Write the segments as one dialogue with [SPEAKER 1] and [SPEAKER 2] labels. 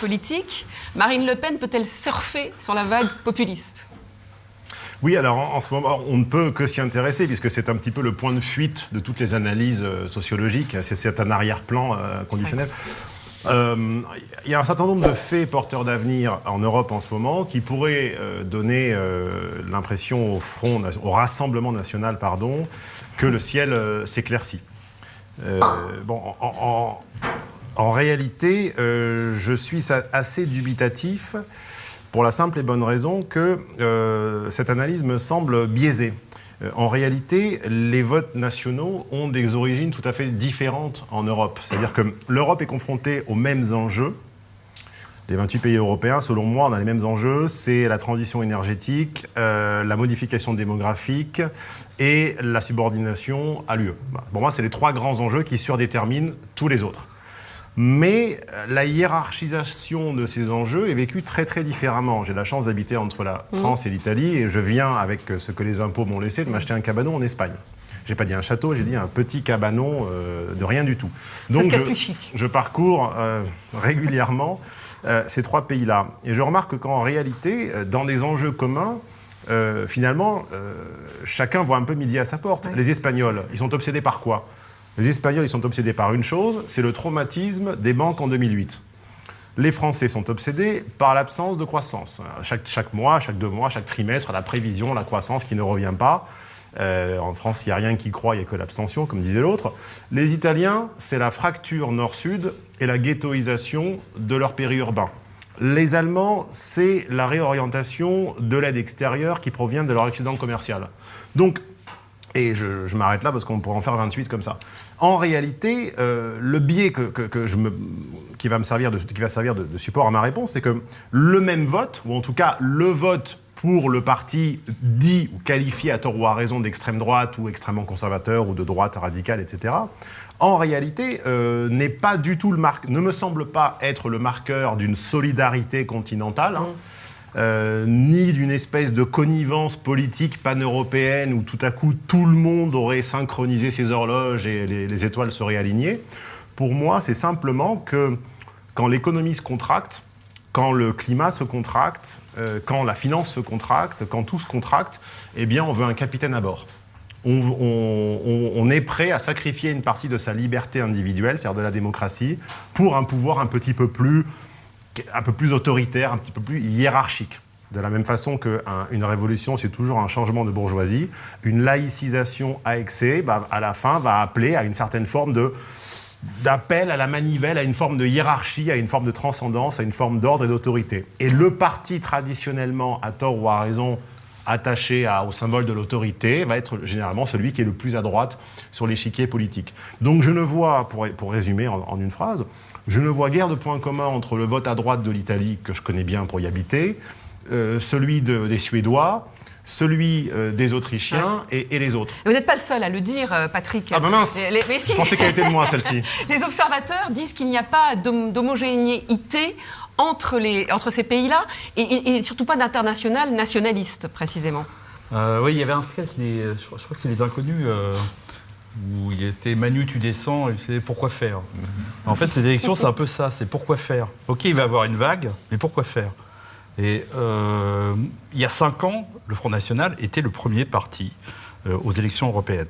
[SPEAKER 1] politique. Marine Le Pen peut-elle surfer sur la vague populiste?
[SPEAKER 2] Oui, alors en, ce moment, on ne peut que s'y intéresser, puisque c'est un petit peu le point de fuite de toutes les analyses euh, sociologiques. C'est un arrière-plan euh, conditionnel. Euh, il y a un certain nombre de faits porteurs d'avenir en Europe en ce moment qui pourraient donner l'impression au front, au Rassemblement national, pardon, que le ciel s'éclaircit. bon, en, en réalité, je suis assez dubitatif pour la simple et bonne raison que euh, cette analyse me semble biaisée. Euh, en réalité, les votes nationaux ont des origines tout à fait différentes en Europe. C'est-à-dire que l'Europe est confrontée aux mêmes enjeux. Les 28 pays européens, selon moi, on a les mêmes enjeux. C'est la transition énergétique, euh, la modification démographique et la subordination à l'UE. Pour moi, c'est les trois grands enjeux qui surdéterminent tous les autres. Mais euh, la hiérarchisation de ces enjeux est vécue très très différemment. J'ai la chance d'habiter entre la mmh. France et l'Italie et je viens, avec euh, ce que les impôts m'ont laissé, de m'acheter un cabanon en Espagne. J'ai pas dit un château, j'ai dit un petit cabanon euh, de rien du tout.
[SPEAKER 1] Donc
[SPEAKER 2] je, je, parcours régulièrement ces trois pays-là. Et je remarque qu'en réalité, dans des enjeux communs, finalement, chacun voit un peu midi à sa porte. Les Espagnols, ils sont obsédés par quoi? Les Espagnols, ils sont obsédés par une chose, c'est le traumatisme des banques en 2008. Les Français sont obsédés par l'absence de croissance. Chaque, mois, chaque deux mois, chaque trimestre, la prévision, la croissance qui ne revient pas. Euh, en France, il n'y a rien qui croit, il n'y a que l'abstention, comme disait l'autre. Les Italiens, c'est la fracture nord-sud et la ghettoisation de leur périurbain. Les Allemands, c'est la réorientation de l'aide extérieure qui provient de leur excédent commercial. Donc, et je, m'arrête là parce qu'on pourrait en faire 28 comme ça. En réalité, euh, le biais que, qui va me servir, de, qui va servir de, support à ma réponse, c'est que le même vote, ou en tout cas le vote pour le parti dit ou qualifié à tort ou à raison d'extrême droite ou extrêmement conservateur ou de droite radicale, etc., en réalité, euh, n'est pas du tout le ne me semble pas être le marqueur d'une solidarité continentale. Hein. Mmh. Euh, ni d'une espèce de connivence politique pan-européenne où tout à coup tout le monde aurait synchronisé ses horloges et les, étoiles seraient alignées. Pour moi, c'est simplement que quand l'économie se contracte, quand le climat se contracte, euh, quand la finance se contracte, quand tout se contracte, eh bien, on veut un capitaine à bord. on, est prêt à sacrifier une partie de sa liberté individuelle, c'est-à-dire de la démocratie, pour un pouvoir un petit peu plus un peu plus autoritaire, un petit peu plus hiérarchique. De la même façon qu'une révolution, c'est toujours un changement de bourgeoisie, une laïcisation à excès, bah, à la fin, va appeler à une certaine forme d'appel à la manivelle, à une forme de hiérarchie, à une forme de transcendance, à une forme d'ordre et d'autorité. Et le parti traditionnellement, à tort ou à raison, attaché au symbole de l'autorité, va être généralement celui qui est le plus à droite sur l'échiquier politique. Donc je ne vois, pour, résumer en, une phrase, je ne vois guère de point commun entre le vote à droite de l'Italie, que je connais bien pour y habiter, euh, celui des Suédois, celui euh, des Autrichiens et, les autres.
[SPEAKER 1] vous n'êtes pas le seul à le dire, euh, Patrick.
[SPEAKER 2] Ah ben mince Je pensais qu'elle était de moi, celle-ci.
[SPEAKER 1] les observateurs disent qu'il n'y a pas d'homogénéité entre, entre ces pays-là et, surtout pas d'international nationaliste, précisément.
[SPEAKER 3] oui, il y avait un sketch, je, crois que c'est les Inconnus où c'était Manu, tu descends, et c'est pourquoi faire En fait, ces élections, c'est un peu ça, c'est pourquoi faire Ok, il va y avoir une vague, mais pourquoi faire? Et euh, il y a cinq ans, le Front National était le premier parti euh, aux élections européennes.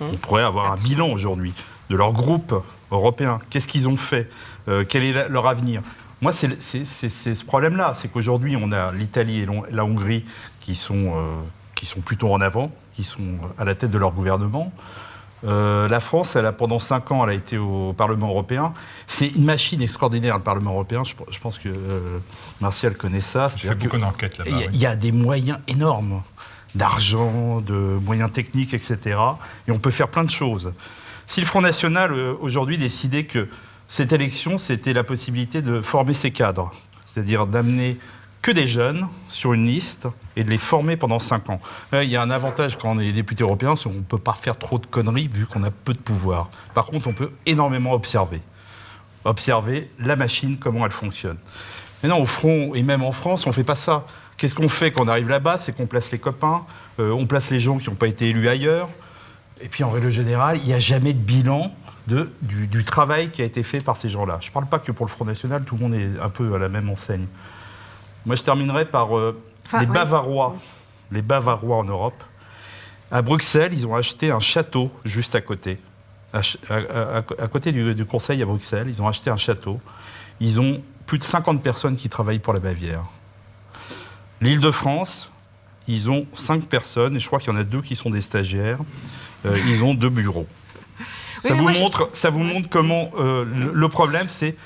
[SPEAKER 3] Hum. On pourrait avoir un bilan aujourd'hui de leur groupe européen. Qu'est-ce qu'ils ont fait? Euh, Quel est leur avenir? Moi, c'est ce problème-là. C'est qu'aujourd'hui, on a l'Italie et la Hongrie qui sont, qui sont plutôt en avant, qui sont à la tête de leur gouvernement. Euh, la France, elle a, pendant cinq ans, elle a été au Parlement européen. C'est une machine extraordinaire, le Parlement européen. Je, pense que euh, Martial connaît ça.
[SPEAKER 2] Beaucoup d'enquêtes là-bas.
[SPEAKER 3] Il y, a des moyens énormes d'argent, de moyens techniques, etc. Et on peut faire plein de choses. Si le Front National, euh, aujourd'hui, décidait que cette élection, c'était la possibilité de former ses cadres, c'est-à-dire d'amener que des jeunes sur une liste et de les former pendant 5 ans. il y a un avantage quand on est député européen, c'est qu'on ne peut pas faire trop de conneries vu qu'on a peu de pouvoir. Par contre, on peut énormément observer. Observer la machine, comment elle fonctionne. Maintenant, au front, et même en France, on ne fait pas ça. Qu'est-ce qu'on fait quand on arrive là-bas? C'est qu'on place les copains, euh, on place les gens qui n'ont pas été élus ailleurs. Et puis en règle générale, il n'y a jamais de bilan de, du, travail qui a été fait par ces gens-là. Je ne parle pas que pour le Front National, tout le monde est un peu à la même enseigne. Moi, je terminerai par euh, les Bavarois, les Bavarois en Europe. À Bruxelles, ils ont acheté un château juste à côté. À, côté du, du, Conseil à Bruxelles, ils ont acheté un château. Ils ont plus de 50 personnes qui travaillent pour la Bavière. L'île de France, ils ont 5 personnes, et je crois qu'il y en a deux qui sont des stagiaires. Euh, ils ont deux bureaux. ça, vous montre, ça vous montre comment euh, le problème, c'est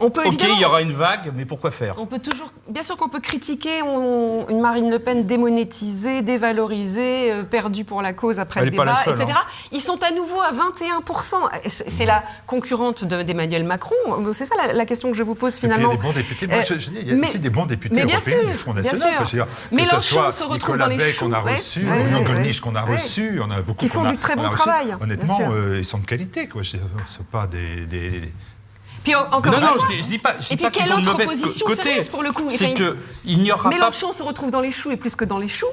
[SPEAKER 3] ok, il y aura une vague, mais pourquoi faire
[SPEAKER 1] On peut toujours, bien sûr qu'on peut critiquer une Marine Le Pen démonétisée, dévalorisée, euh, perdue pour la cause après le débat, etc. Hein. Ils sont à nouveau à 21%. C'est la concurrente d'Emmanuel Macron. C'est ça la, question que je vous pose finalement.
[SPEAKER 4] il y a des bons députés. Moi, je, dis, il y a aussi des bons députés européens du Front National.
[SPEAKER 1] Mélenchon se retrouve dans les
[SPEAKER 4] choux. qu'on a reçu, ouais, qu'on a reçu, on a beaucoup.
[SPEAKER 1] Qui font du très bon travail.
[SPEAKER 4] Honnêtement, euh, ils sont de qualité. Ce ne sont pas des
[SPEAKER 1] encore
[SPEAKER 3] non, non, je dis, dis pas, je dis pas qu'ils mauvaise côté.
[SPEAKER 1] pour le coup?
[SPEAKER 3] C'est qu'il n'y aura
[SPEAKER 1] Mélenchon se retrouve dans les choux et plus que dans les choux.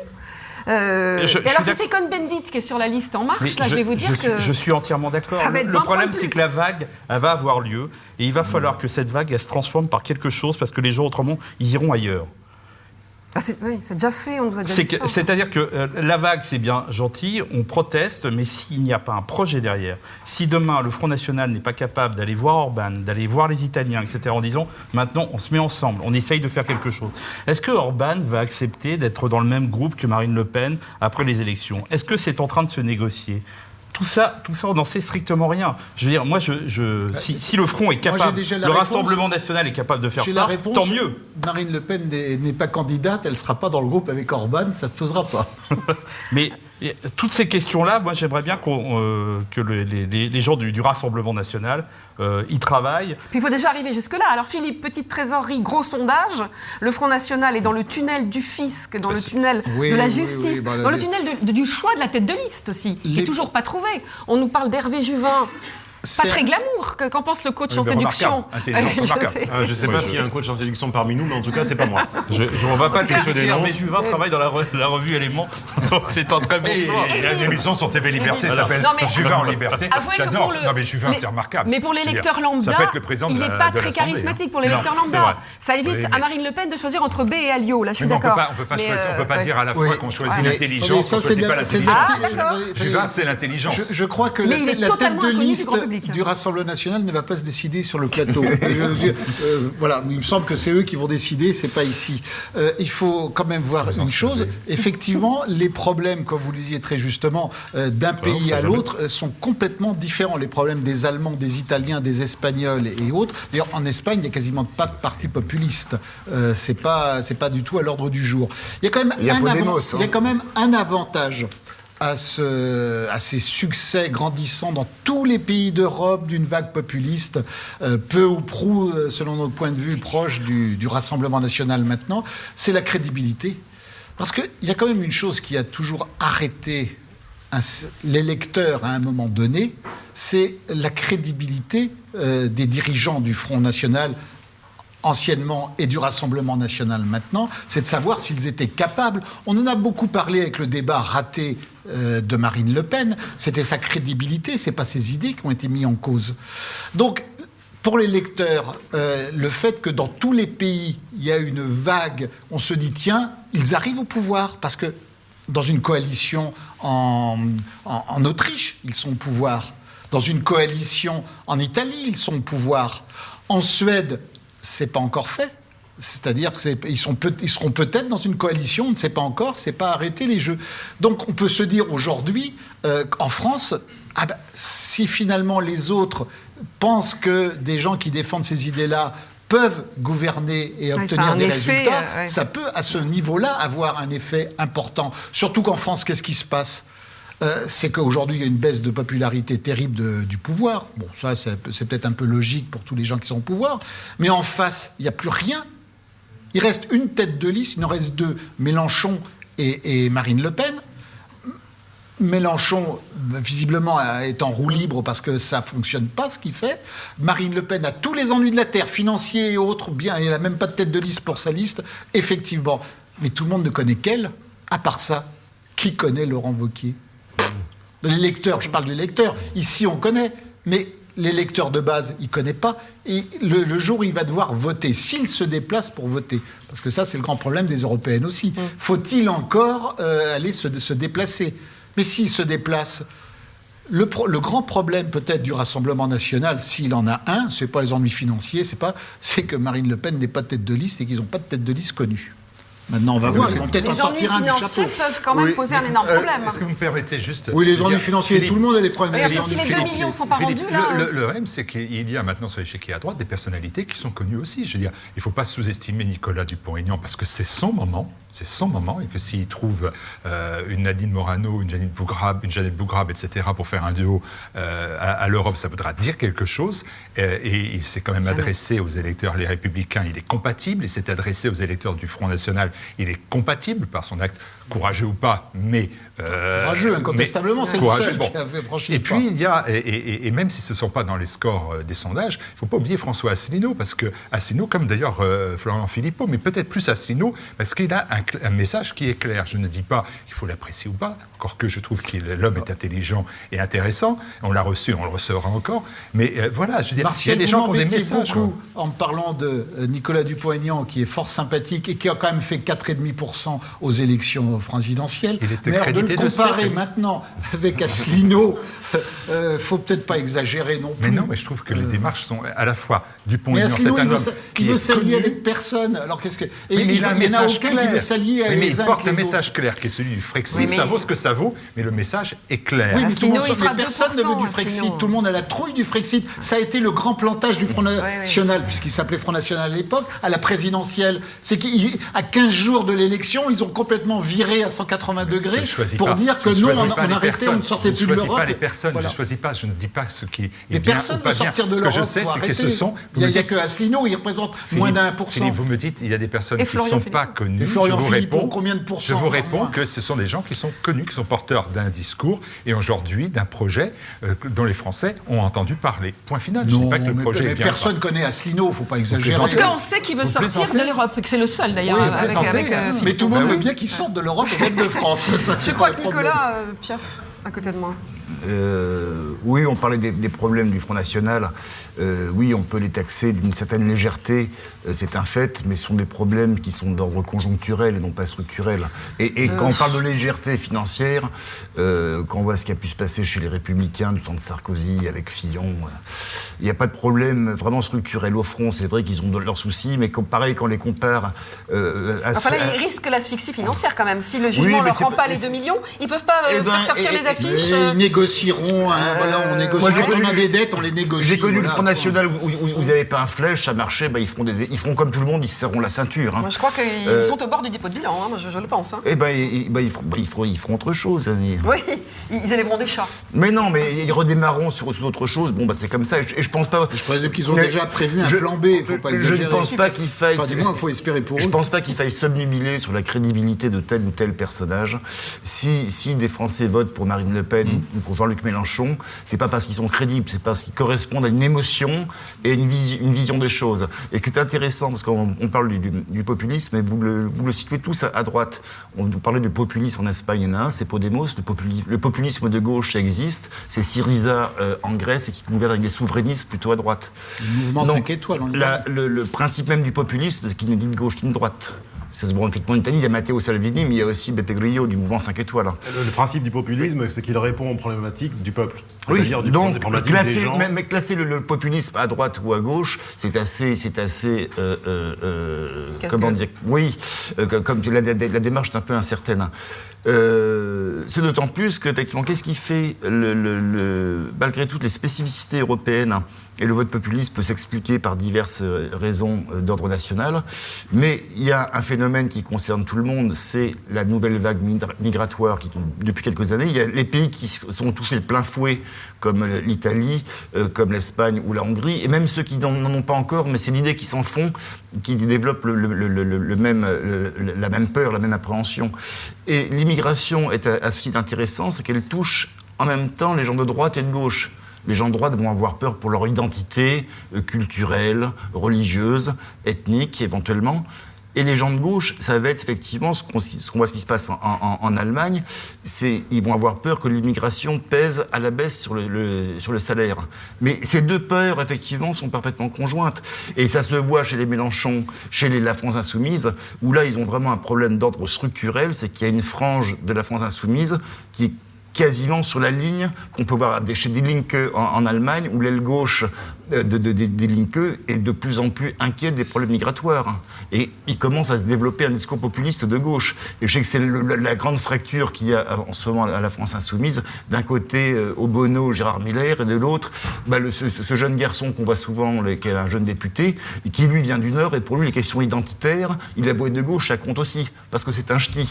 [SPEAKER 1] Euh, et alors, si c'est Cohn-Bendit qui est sur la liste En Marche, là, je, vais vous dire
[SPEAKER 3] que. je suis entièrement d'accord. Le, problème, c'est que la vague, elle va avoir lieu. Et il va falloir que cette vague, elle se transforme par quelque chose, parce que les gens, autrement, ils iront ailleurs.
[SPEAKER 1] Ah, oui, c'est déjà fait, on nous a déjà dit
[SPEAKER 3] C'est-à-dire que euh, la vague, c'est bien gentil, on proteste, mais s'il n'y a pas un projet derrière, si demain le Front National n'est pas capable d'aller voir Orban, d'aller voir les Italiens, etc., en disant maintenant on se met ensemble, on essaye de faire quelque chose, est-ce que Orban va accepter d'être dans le même groupe que Marine Le Pen après les élections? Est-ce que c'est en train de se négocier? Tout ça, tout ça, on n'en sait strictement rien. Je veux dire, moi, je, si, le Front est capable, le Rassemblement national est capable de faire ça, tant mieux.
[SPEAKER 4] Marine Le Pen n'est pas candidate, elle ne sera pas dans le groupe avec Orban, ça ne se posera pas.
[SPEAKER 3] Mais toutes ces questions-là, moi j'aimerais bien euh, que les, gens du, Rassemblement national euh, y travaillent.
[SPEAKER 1] Puis il faut déjà arriver jusque-là. Alors Philippe, petite trésorerie, gros sondage. Le Front National est dans le tunnel du fisc, dans le tunnel de la justice, bah, dans le tunnel du choix de la tête de liste aussi, qui n'est toujours pas trouvé. On nous parle d'Hervé Juvin, pas très glamour. Qu'en pense le coach en séduction
[SPEAKER 2] je ne sais pas s'il y a un coach en séduction parmi nous, mais en tout cas, c'est pas moi.
[SPEAKER 3] Je ne vais pas te dire, mais Juvin travaille dans la, revue Éléments. c'est un très bon
[SPEAKER 4] Il a une émission sur TV Liberté, ça s'appelle Juvin en liberté. J'adore. Non, mais Juvin, c'est remarquable.
[SPEAKER 1] Mais pour l'électeur lambda, il n'est pas très charismatique pour l'électeur lambda. Ça évite à Marine Le Pen de choisir entre B et Alliot. Là, je suis d'accord.
[SPEAKER 4] On ne peut pas dire à la fois qu'on choisit l'intelligence, qu'on ne choisit pas l'intelligence. Juvin, c'est l'intelligence. Je crois que la tête de liste du Rassemblement national ne va pas se décider sur le plateau. Euh, voilà, il me semble que c'est eux qui vont décider, c'est pas ici. Euh, il faut quand même voir une chose. Effectivement, les problèmes, comme vous le disiez très justement, euh, d'un pays à l'autre sont complètement différents. Les problèmes des Allemands, des Italiens, des Espagnols et autres. D'ailleurs, en Espagne, il n'y a quasiment pas de parti populiste. c'est pas, c'est pas du tout à l'ordre du jour. Il y a quand même, un, il y a hein. quand même un avantage à, ces succès grandissants dans tous les pays d'Europe d'une vague populiste, euh, peu ou prou, euh, selon notre point de vue, proche du, Rassemblement national maintenant, c'est la crédibilité. Parce qu'il y a quand même une chose qui a toujours arrêté l'électeur à un moment donné, c'est la crédibilité euh, des dirigeants du Front National anciennement et du Rassemblement national maintenant, c'est de savoir s'ils étaient capables. On en a beaucoup parlé avec le débat raté de Marine Le Pen. C'était sa crédibilité, c'est pas ses idées qui ont été mises en cause. Donc, pour les lecteurs, euh, le fait que dans tous les pays, il y a une vague, on se dit, tiens, ils arrivent au pouvoir, parce que dans une coalition en, en Autriche, ils sont au pouvoir. Dans une coalition en Italie, ils sont au pouvoir. En Suède, c'est pas encore fait. C'est-à-dire qu'ils seront peut-être dans une coalition, on ne sait pas encore, c'est pas arrêter les jeux. Donc on peut se dire aujourd'hui, euh, en France, ah ben, si finalement les autres pensent que des gens qui défendent ces idées-là peuvent gouverner et obtenir des résultats, euh, ça peut à ce niveau-là avoir un effet important. Surtout qu'en France, qu'est-ce qui se passe? Euh, c'est qu'aujourd'hui, il y a une baisse de popularité terrible du pouvoir. Bon, ça, c'est peut-être un peu logique pour tous les gens qui sont au pouvoir. Mais en face, il n'y a plus rien. Il reste une tête de liste, il en reste deux, Mélenchon et, Marine Le Pen. Mélenchon, visiblement, est en roue libre parce que ça ne fonctionne pas ce qu'il fait. Marine Le Pen a tous les ennuis de la terre, financiers et autres, bien, elle n'a même pas de tête de liste pour sa liste, effectivement. Mais tout le monde ne connaît qu'elle. À part ça, qui connaît Laurent Wauquiez? L'électeur, je parle de l'électeur, ici on connaît, mais l'électeur de base, il ne connaît pas. Et le, jour où il va devoir voter, s'il se déplace pour voter, parce que ça c'est le grand problème des européennes aussi, faut-il encore euh, aller se, se, déplacer? Mais s'il se déplace, le, le grand problème peut-être du Rassemblement national, s'il en a un, ce n'est pas les ennuis financiers, c'est pas, c'est que Marine Le Pen n'est pas tête de liste et qu'ils n'ont pas de tête de liste connue. Maintenant, on va voir.
[SPEAKER 1] Ils vont peut-être en sortir un Les ennuis financiers peuvent quand même poser un énorme euh, problème.
[SPEAKER 5] Est-ce que vous me permettez juste.
[SPEAKER 4] Oui, les ennuis financiers, tout le monde a des problèmes.
[SPEAKER 1] Mais si les 2 millions ne sont pas rendus, là.
[SPEAKER 5] Le, le, le c'est qu'il y a maintenant sur l'échiquier à droite des personnalités qui sont connues aussi. Je veux dire, il ne faut pas sous-estimer Nicolas Dupont-Aignan parce que c'est son moment c'est son moment et que s'il trouve euh, une Nadine Morano, une Janine Bougrab, une Jeannette Bougrab, etc., pour faire un duo euh, à, l'Europe, ça voudra dire quelque chose. Euh, et il s'est quand même adressé aux électeurs, les Républicains, il est compatible. Il s'est adressé aux électeurs du Front National, il est compatible par son acte courageux ou pas, mais...
[SPEAKER 4] Euh, courageux, incontestablement, c'est le seul qui a fait franchir
[SPEAKER 5] Et puis, il y a, et, même si ce ne sont pas dans les scores des sondages, il ne faut pas oublier François Asselineau, parce que Asselineau, comme d'ailleurs euh, Florian Philippot, mais peut-être plus Asselineau, parce qu'il a un, message qui est clair. Je ne dis pas qu'il faut l'apprécier ou pas, encore que je trouve que l'homme est intelligent et intéressant, on l'a reçu, on le recevra encore, mais voilà, je veux dire, il y a des gens qui ont des messages.
[SPEAKER 4] beaucoup en parlant de Nicolas Dupont-Aignan, qui est fort sympathique et qui a quand même fait 4,5% aux élections présidentielle.
[SPEAKER 5] Il était Mais
[SPEAKER 4] de le comparer maintenant avec Asselineau, ne euh, faut peut-être pas exagérer non plus.
[SPEAKER 5] Mais non, mais je trouve que les euh, démarches sont à la fois du point de vue c'est un homme
[SPEAKER 4] qui veut s'allier avec personne. Alors qu'est-ce que
[SPEAKER 5] et il, a un message clair. S'allier avec mais, il porte le message clair qui est celui du Frexit. Ça vaut ce que ça vaut, mais le message est clair.
[SPEAKER 4] Oui, mais, tout le monde, personne ne veut du Frexit. Tout le monde a la trouille du Frexit. Ça a été le grand plantage du Front National, puisqu'il s'appelait Front National à l'époque, à la présidentielle. C'est qu'à 15 jours de l'élection, ils ont complètement viré à 180 degrés pour dire que nous, on, on arrêtait, on ne sortait plus de l'Europe.
[SPEAKER 5] Je ne choisis pas les personnes, je ne choisis pas, je ne dis pas ce qui est
[SPEAKER 4] Mais
[SPEAKER 5] bien
[SPEAKER 4] personne
[SPEAKER 5] ou pas
[SPEAKER 4] ne sortir de
[SPEAKER 5] l'Europe.
[SPEAKER 4] Ce que
[SPEAKER 5] je sais, c'est que ce sont...
[SPEAKER 4] Il n'y a, que Asselineau, il représente moins d'un pour cent.
[SPEAKER 5] Vous me dites, il y a des personnes qui ne sont pas connues.
[SPEAKER 4] Et Florian vous réponds, combien de
[SPEAKER 5] Je vous réponds que ce sont des gens qui sont connus, qui sont porteurs d'un discours et aujourd'hui d'un projet euh, dont les Français ont entendu parler. Point final. Je ne dis pas que le projet est bien.
[SPEAKER 4] Personne connaît Asselineau, il ne faut pas exagérer.
[SPEAKER 1] En tout cas, on sait qu'il veut sortir de l'Europe, que c'est le seul d'ailleurs.
[SPEAKER 4] Euh, mais tout le monde veut bien qu'il sorte de l'Europe et même de France.
[SPEAKER 1] Je crois que Nicolas, euh, Piaf, à côté de moi.
[SPEAKER 6] Euh, oui, on parlait des, problèmes du Front National. Euh, oui, on peut les taxer d'une certaine légèreté, euh, c'est un fait, mais ce sont des problèmes qui sont d'ordre conjoncturel et non pas structurel. Et, quand on parle de légèreté financière, quand on voit ce qui a pu se passer chez les Républicains du temps de Sarkozy avec Fillon, il n'y a pas de problème vraiment structurel au front. C'est vrai qu'ils ont leurs soucis, mais pareil, quand on les compare
[SPEAKER 1] à Enfin là, ils risquent l'asphyxie financière quand même. Si le jugement ne leur rend pas les 2 millions, ils ne peuvent pas eh ben, faire sortir les affiches.
[SPEAKER 4] Ils négocieront, hein, voilà, on négocie. quand on a des dettes, on les négocie.
[SPEAKER 6] J'ai connu le Front National où, vous n'avez pas un flèche, ça marchait, bah, ils, feront des, ils feront comme tout le monde, ils se serront la ceinture. Hein.
[SPEAKER 1] Moi, je crois qu'ils euh, sont au bord du dépôt de bilan, hein, je, le pense.
[SPEAKER 6] Eh ben, ils, bah, ils, feront, ils, feront, ils, feront, autre chose.
[SPEAKER 1] Oui, ils élèveront des chats.
[SPEAKER 6] Mais non, mais ils redémarreront sur, autre chose. Bon, bah, c'est comme ça. Et je, pense pas.
[SPEAKER 4] Je présume qu'ils ont déjà prévu un plan B. Il faut pas exagérer.
[SPEAKER 6] Je ne pense pas qu'il faille.
[SPEAKER 4] Enfin, moins, il faut espérer pour eux.
[SPEAKER 6] Je pense pas qu'il faille s'obnubiler sur la crédibilité de tel ou tel personnage. Si, si des Français votent pour Marine Le Pen mm. ou pour Jean-Luc Mélenchon, c'est pas parce qu'ils sont crédibles, c'est parce qu'ils correspondent à une émotion et une, une vision des choses. Et qui est intéressant, parce qu'on parle du, populisme, et vous le, vous le situez tous à, droite. On parlait de populisme en Espagne, il y en a un, c'est Podemos. Le, populisme de gauche, existe. C'est Syriza euh, en Grèce et qui gouverne avec des souverainistes plutôt à droite.
[SPEAKER 4] Le mouvement 5 étoiles,
[SPEAKER 6] le, le principe même du populisme, c'est qu'il n'est ni de gauche ni de droite. Ça se voit en Italie, il y a Matteo Salvini, mais il y a aussi Beppe Grillo du mouvement 5 étoiles.
[SPEAKER 2] Le, principe du populisme, c'est qu'il répond aux problématiques du peuple.
[SPEAKER 6] Oui, du donc classer, Mais, classer le, populisme à droite ou à gauche, c'est assez, c'est assez, euh, euh, euh comment dire, oui, euh, comme la, la, démarche est un peu incertaine. C'est d'autant plus que, effectivement, qu'est-ce qui fait, le, malgré toutes les spécificités européennes, et le vote populiste peut s'expliquer par diverses euh, raisons euh, d'ordre national. Mais il y a un phénomène qui concerne tout le monde, c'est la nouvelle vague migratoire qui, depuis quelques années, il y a les pays qui sont touchés de plein fouet, comme euh, l'Italie, comme l'Espagne ou la Hongrie, et même ceux qui n'en ont pas encore, mais c'est l'idée qui s'en font, qui développent la même peur, la même appréhension. Et l'immigration est à, à ce titre intéressant, c'est qu'elle touche en même temps les gens de droite et de gauche les gens de droite vont avoir peur pour leur identité euh, culturelle, religieuse, ethnique éventuellement. Et les gens de gauche, ça va être effectivement ce qu'on voit ce qui se passe en, Allemagne, c'est ils vont avoir peur que l'immigration pèse à la baisse sur le, sur le salaire. Mais ces deux peurs, effectivement, sont parfaitement conjointes. Et ça se voit chez les Mélenchon, chez les, la France Insoumise, où là, ils ont vraiment un problème d'ordre structurel, c'est qu'il y a une frange de la France Insoumise qui quasiment sur la ligne qu'on peut voir chez Die Linke en, Allemagne, où l'aile gauche euh, de, de, des Linke est de plus en plus inquiète des problèmes migratoires. Et il commence à se développer un discours populiste de gauche. Et je sais que c'est la grande fracture qu'il y a en ce moment à la France insoumise. D'un côté, euh, Obono, Gérard Miller, et de l'autre, bah, ce, jeune garçon qu'on voit souvent, qui est un jeune député, qui lui vient du Nord, et pour lui, les questions identitaires, il a beau être de gauche, ça compte aussi, parce que c'est un ch'ti.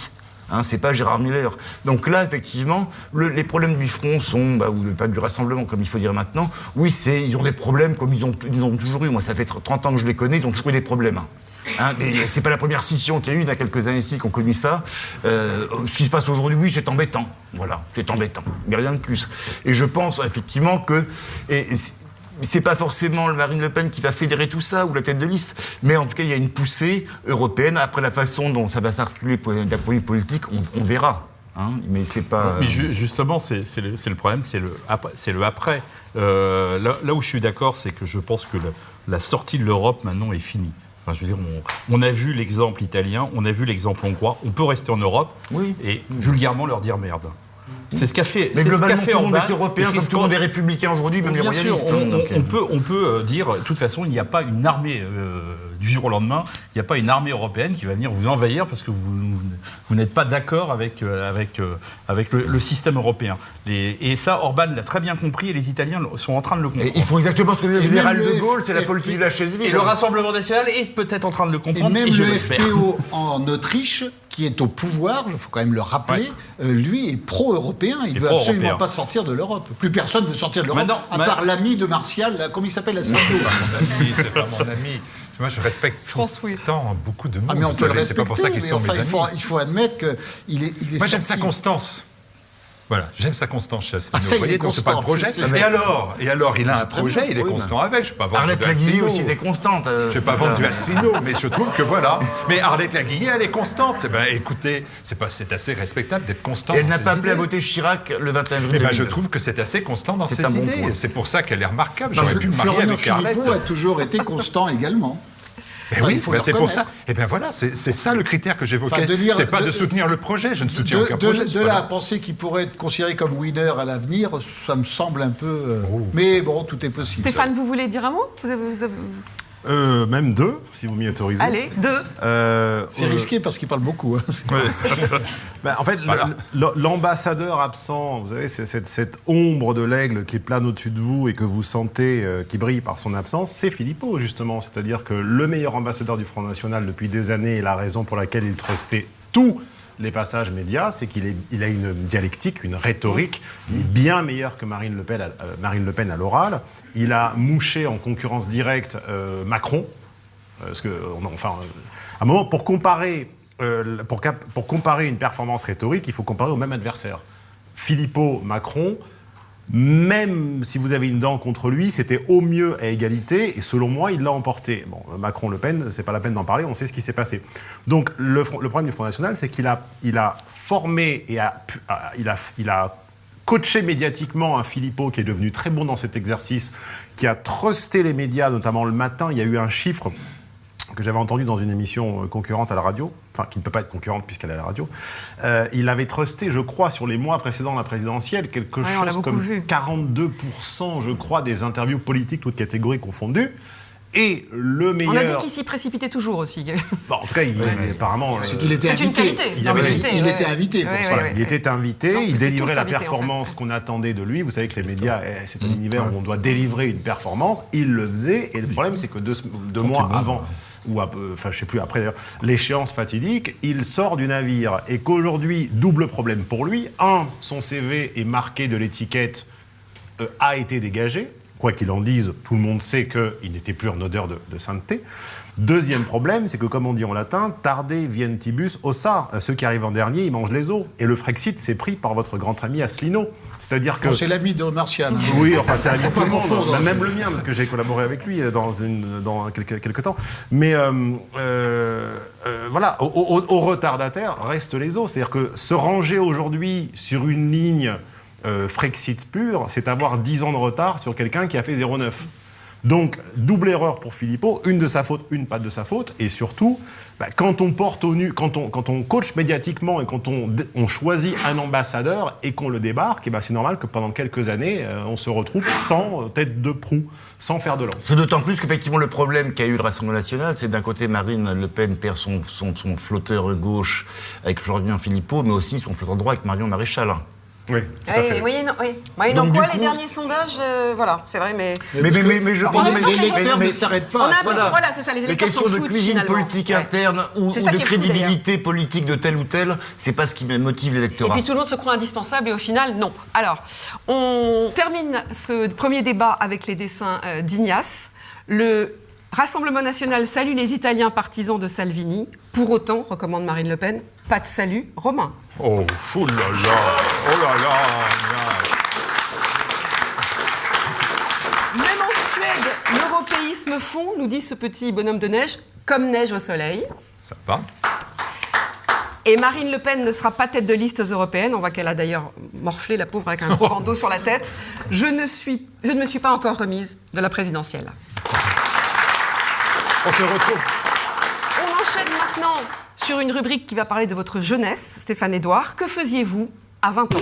[SPEAKER 6] Hein, c'est pas Gérard Miller. Donc là, effectivement, les problèmes du front sont, bah, ou pas du rassemblement, comme il faut dire maintenant. Oui, c'est, ils ont des problèmes comme ils ont, ils ont toujours eu. Moi, ça fait 30 ans que je les connais, ils ont toujours eu des problèmes. Hein, c'est pas la première scission qu'il y a eu il y a quelques années ici qu'on connaît ça. Euh, ce qui se passe aujourd'hui, oui, c'est embêtant. Voilà, c'est embêtant. Mais rien de plus. Et je pense effectivement que. C'est pas forcément Marine Le Pen qui va fédérer tout ça, ou la tête de liste, mais en tout cas, il y a une poussée européenne. Après la façon dont ça va s'articuler d'un point de vue politique, on, verra. Hein. mais c'est pas.
[SPEAKER 3] Mais justement, c'est le, le, problème, c'est le, le après. Euh, là, où je suis d'accord, c'est que je pense que la sortie de l'Europe maintenant est finie. je veux dire, on, a vu l'exemple italien, on a vu l'exemple hongrois. On peut rester en Europe et vulgairement leur dire merde. C'est ce qu'a fait.
[SPEAKER 6] Mais globalement, tout le monde est européen, comme tout le monde est républicain aujourd'hui, même les royalistes.
[SPEAKER 3] on, on, peut, on peut euh, dire, de toute façon, il n'y a pas une armée euh, du jour au lendemain, il n'y a pas une armée européenne qui va venir vous envahir parce que vous, vous n'êtes pas d'accord avec, euh, avec, avec le, système européen. et ça, Orban l'a très bien compris et les Italiens sont en train de le comprendre.
[SPEAKER 6] ils font exactement ce que le général de Gaulle, c'est la politique de la chaise vide.
[SPEAKER 3] Et le Rassemblement national est peut-être en train de le comprendre.
[SPEAKER 4] Et même le FPO en Autriche qui est au pouvoir, il faut quand même le rappeler, euh, lui est pro-européen. Il ne veut absolument pas sortir de l'Europe. Plus personne ne veut sortir de l'Europe, à part l'ami de Martial, comment il s'appelle,
[SPEAKER 2] Assad C'est pas mon ami. Moi, je respecte tant beaucoup de mots.
[SPEAKER 4] Ah, mais on peut le respecter. C'est pas pour ça qu'ils sont mes amis. Il faut, il faut admettre qu'il est, il est.
[SPEAKER 2] Moi, j'aime sa constance. Voilà, j'aime sa constance chez Asselineau. Ah, Vous voyez, c'est pas le projet. Et alors, et alors, il a un projet, il est constant avec. Je ne vais pas vendre
[SPEAKER 6] Arlette Laguillet aussi est constante.
[SPEAKER 2] Euh, je ne vais pas vendre du Asselineau, mais je trouve que voilà. Mais Arlette Laguillet, elle est constante. Eh ben, écoutez, c'est pas, c'est assez respectable d'être constante.
[SPEAKER 6] Elle n'a pas appelé à voter Chirac le 21 avril. Eh
[SPEAKER 2] ben, je trouve que c'est assez constant dans ses idées. C'est pour ça qu'elle est remarquable. J'aurais pu me marier avec Arlette.
[SPEAKER 4] a toujours été constant également.
[SPEAKER 2] Eh oui, ben c'est pour ça. Et eh bien voilà, c'est ça le critère que j'évoquais. c'est pas de, soutenir le projet, je ne soutiens aucun projet.
[SPEAKER 4] De là à penser qu'il pourrait être considéré comme winner à l'avenir, ça me semble un peu. Euh, oh, mais bon, tout est possible.
[SPEAKER 1] Stéphane, vous voulez dire un mot? Vous avez,
[SPEAKER 2] euh, même deux, si vous m'y autorisez.
[SPEAKER 1] Allez, deux.
[SPEAKER 4] Euh, c'est risqué parce qu'il parle beaucoup. Hein.
[SPEAKER 2] Ben, en fait, l'ambassadeur absent, vous savez, cette, cette ombre de l'aigle qui plane au-dessus de vous et que vous sentez, euh, qui brille par son absence, c'est Philippot, justement. C'est-à-dire que le meilleur ambassadeur du Front National depuis des années et la raison pour laquelle il trustait tout les passages médias, c'est qu'il il a une dialectique, une rhétorique bien meilleure que Marine Le Pen, à, euh, Marine le Pen à l'oral. Il a mouché en concurrence directe euh, Macron. Euh, parce enfin, à un moment, pour comparer, pour comparer une performance rhétorique, il faut comparer au même adversaire. Philippot, Macron, même si vous avez une dent contre lui, c'était au mieux à égalité, et selon moi, il l'a emporté. Bon, Macron-Le Pen, c'est pas la peine d'en parler, on sait ce qui s'est passé. Donc, le, problème du Front National, c'est qu'il a, il a formé et a, il a, il a coaché médiatiquement un Philippot qui est devenu très bon dans cet exercice, qui a trusté les médias, notamment le matin. Il y a eu un chiffre que j'avais entendu dans une émission euh, concurrente à la radio, enfin qui ne peut pas être concurrente puisqu'elle est à la radio, euh, il avait trusté, je crois, sur les mois précédents la présidentielle, quelque chose comme 42%, je crois, des interviews politiques, toutes catégories confondues. Et le meilleur. On
[SPEAKER 1] a dit qu'il s'y précipitait toujours aussi.
[SPEAKER 2] Bon, en tout cas, il, apparemment.
[SPEAKER 4] C'est qu'il était invité.
[SPEAKER 1] Une qualité.
[SPEAKER 4] Il, avait, il était invité pour
[SPEAKER 2] ça. il était invité, il délivrait la performance qu'on attendait de lui. Vous savez que les médias, eh, c'est un mmh. univers où on doit délivrer une performance. Il le faisait. Et le problème, c'est que deux, deux mois avant ou enfin je sais plus après l'échéance fatidique, il sort du navire et qu'aujourd'hui, double problème pour lui, un, son CV est marqué de l'étiquette euh, a été dégagé, quoi qu'il en dise, tout le monde sait qu'il n'était plus en odeur de, sainteté. Deuxième problème, c'est que comme on dit en latin, tarde vientibus ossa, ceux qui arrivent en dernier, ils mangent les os. Et le Frexit s'est pris par votre grand ami Asselineau. C'est-à-dire que.
[SPEAKER 4] C'est l'ami de Martial. Hein.
[SPEAKER 2] Oui, enfin, c'est l'ami de tout le monde. Bah, même le mien, parce que j'ai collaboré avec lui dans, une, dans quelques, quelques temps. Mais euh, euh, euh, voilà, au, au, retardataire restent les autres. C'est-à-dire que se ranger aujourd'hui sur une ligne Frexit pure, c'est avoir 10 ans de retard sur quelqu'un qui a fait 0,9. Donc, double erreur pour Philippot, une de sa faute, une pas de sa faute, et surtout, bah, quand on porte au nu, quand on, coach médiatiquement et quand on, choisit un ambassadeur et qu'on le débarque, bah, c'est normal que pendant quelques années, euh, on se retrouve sans tête de proue, sans faire de lance.
[SPEAKER 6] C'est d'autant plus qu'effectivement, le problème qu'a eu le Rassemblement national, c'est d'un côté, Marine Le Pen perd son, son, son flotteur gauche avec Florian Philippot, mais aussi son flotteur droit avec Marion Maréchal.
[SPEAKER 2] Oui, tout à fait.
[SPEAKER 1] Oui, non, oui. Moyennant quoi, les derniers sondages, euh, voilà, c'est vrai, mais...
[SPEAKER 4] Mais, mais, mais, je pense que les lecteurs ne s'arrêtent pas.
[SPEAKER 1] On a voilà, c'est ça, les électeurs
[SPEAKER 6] Les questions de cuisine politique interne ou, de crédibilité politique de tel ou tel, c'est pas ce qui motive l'électorat.
[SPEAKER 1] Et puis tout le monde se croit indispensable et au final, non. Alors, on termine ce premier débat avec les dessins euh, d'Ignace. Le Rassemblement national salue les Italiens partisans de Salvini. Pour autant, recommande Marine Le Pen, pas de salut romain.
[SPEAKER 2] Oh, oh là là, oh là là.
[SPEAKER 1] Même en Suède, l'européisme fond, nous dit ce petit bonhomme de neige, comme neige au soleil.
[SPEAKER 2] Ça va.
[SPEAKER 1] Et Marine Le Pen ne sera pas tête de liste européenne. On voit qu'elle a d'ailleurs morflé la pauvre avec un gros bandeau sur la tête. Je ne, suis, je ne me suis pas encore remise de la présidentielle.
[SPEAKER 2] On se retrouve.
[SPEAKER 1] On enchaîne maintenant sur une rubrique qui va parler de votre jeunesse, Stéphane Edouard. Que faisiez-vous à 20 ans?